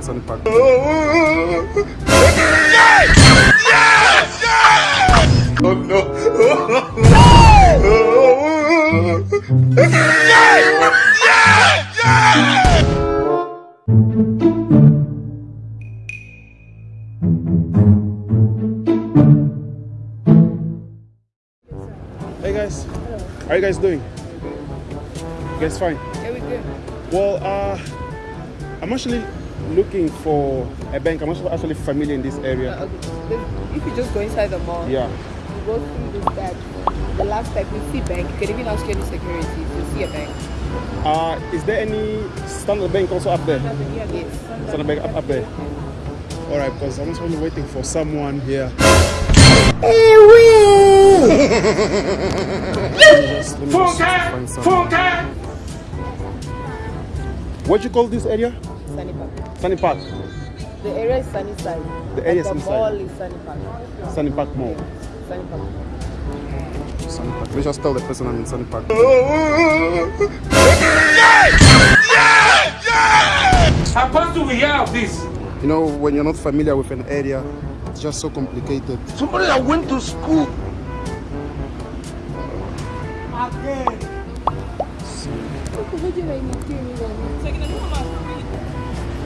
in Sunny Park. Oh no! Hey guys, how are you guys doing? You guys fine? Yeah, we good. Well, uh, I'm actually looking for a bank. I'm actually actually familiar in this area. Uh, okay. If you just go inside the mall, Yeah. you go through this back. The last step, you see bank. You can even ask any security to see a bank. Uh, is there any Standard Bank also up there? Yes. Standard Bank up, up there. All right, because I'm actually waiting for someone here. Just- let me just find someone. What you call this area? Sunny Park. Sunny Park. The area is sunny side. The area is and sunny the side. mall is sunny park. Sunny Park Mall. Sunny park. Sunny Park. Let me just tell the person I'm in Sunny Park. Apostle, we hear of this. You know, when you're not familiar with an area, it's just so complicated. Somebody that went to school.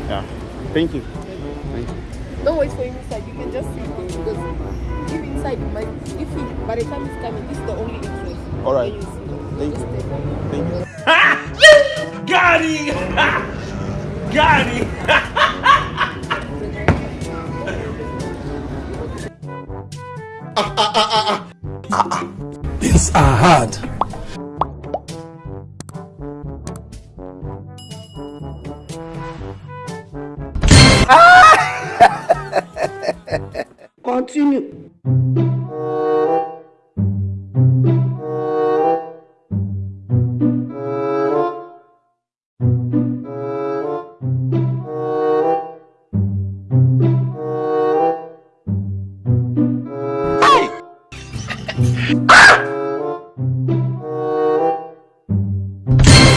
Yeah. Thank you. Thank you. Don't wait for him inside. You can just sit there because if inside, you might, if he, by the time he's coming, this is the only entrance. All right. Then you see them. Thank Just you. stay there. Thank you. Got him! Got him! Ah, ah, ah, Things are hard. Continue.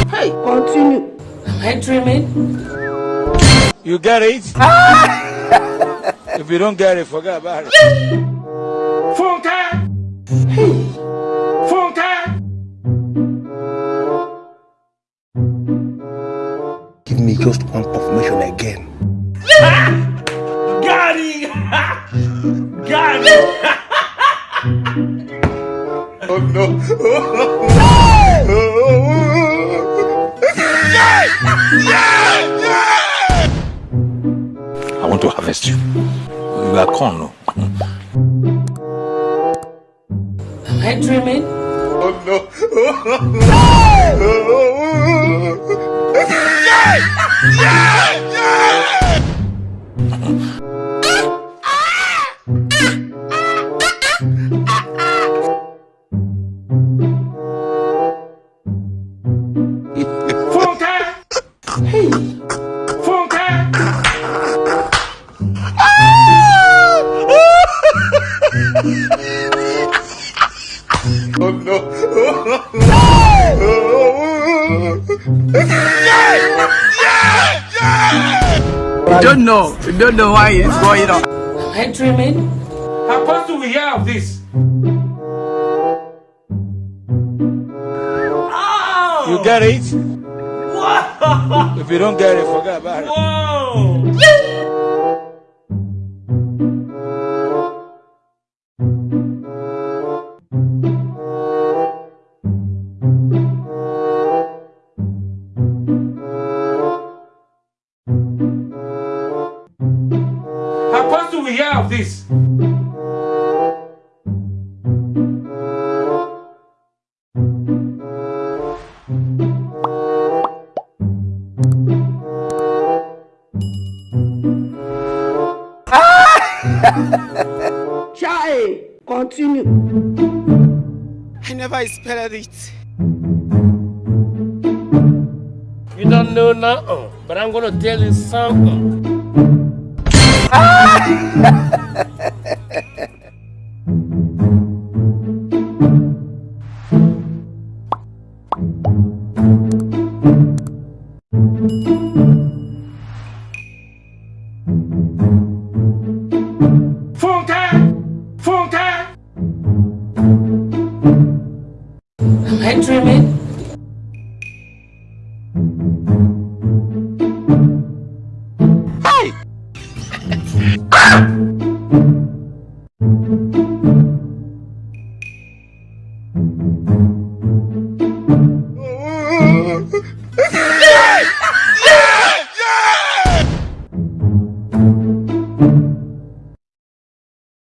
Hey, continue. Am I dreaming? You get it? if you don't get it, forget about it. Funke! Funke! Give me just one confirmation again. Got him! Got him! Oh no! I want to harvest you. You are corn, no? Am I dreaming? Oh no! Funke! You don't know. You don't know why it's going on. Am I dreaming? Apostle, we hear of this. Oh! You get it? If you don't get it, forget about it. Of this. Chai, continue. I never expected it. You don't know nothing, but I'm gonna tell you something. Ah!